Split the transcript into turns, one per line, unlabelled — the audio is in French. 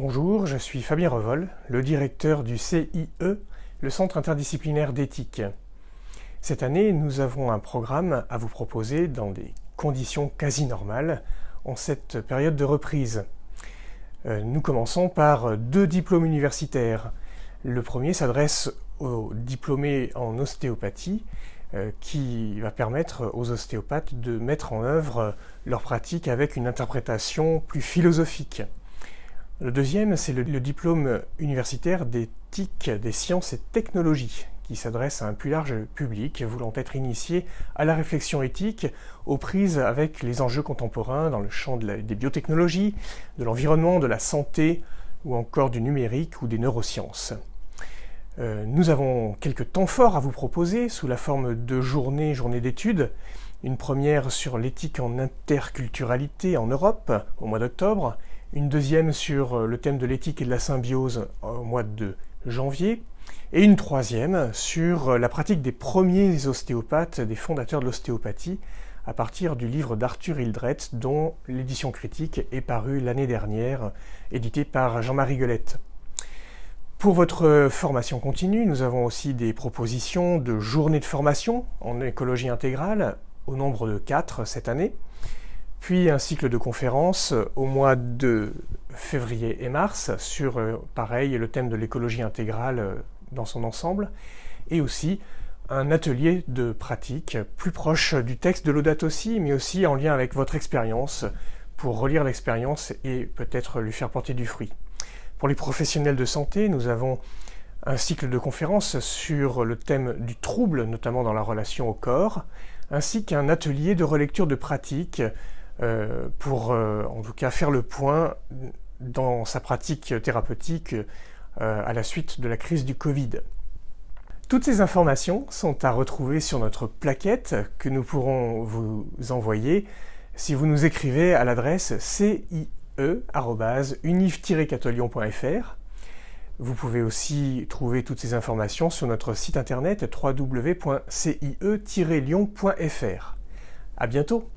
Bonjour, je suis Fabien Revol, le directeur du CIE, le Centre interdisciplinaire d'éthique. Cette année, nous avons un programme à vous proposer dans des conditions quasi normales en cette période de reprise. Euh, nous commençons par deux diplômes universitaires. Le premier s'adresse aux diplômés en ostéopathie euh, qui va permettre aux ostéopathes de mettre en œuvre leur pratique avec une interprétation plus philosophique. Le deuxième, c'est le, diplôme universitaire d'éthique des sciences et technologies, qui s'adresse à un plus large public voulant être initié à la réflexion éthique aux prises avec les enjeux contemporains dans le champ des biotechnologies, de l'environnement, de la santé ou encore du numérique ou des neurosciences. Euh, nous avons quelques temps forts à vous proposer sous la forme de journées, journées d'études. Une première sur l'éthique en interculturalité en Europe au mois d'octobre, une deuxième sur le thème de l'éthique et de la symbiose au mois de janvier, et une troisième sur la pratique des premiers ostéopathes, des fondateurs de l'ostéopathie, à partir du livre d'Arthur Hildreth, dont l'édition critique est parue l'année dernière, édité par Jean-Marie Guelette. Pour votre formation continue, nous avons aussi des propositions de journées de formation en écologie intégrale, au nombre de quatre cette année, puis un cycle de conférences au mois de février et mars sur, euh, pareil, le thème de l'écologie intégrale euh, dans son ensemble, et aussi un atelier de pratique plus proche du texte de l'audate aussi, mais aussi en lien avec votre expérience, pour relire l'expérience et peut-être lui faire porter du fruit. Pour les professionnels de santé, nous avons un cycle de conférences sur le thème du trouble, notamment dans la relation au corps, ainsi qu'un atelier de relecture de pratique euh, pour euh, en tout cas faire le point dans sa pratique thérapeutique euh, à la suite de la crise du Covid. Toutes ces informations sont à retrouver sur notre plaquette que nous pourrons vous envoyer si vous nous écrivez à l'adresse CI e-unif-catolion.fr. Vous pouvez aussi trouver toutes ces informations sur notre site internet www.cie-lyon.fr. À bientôt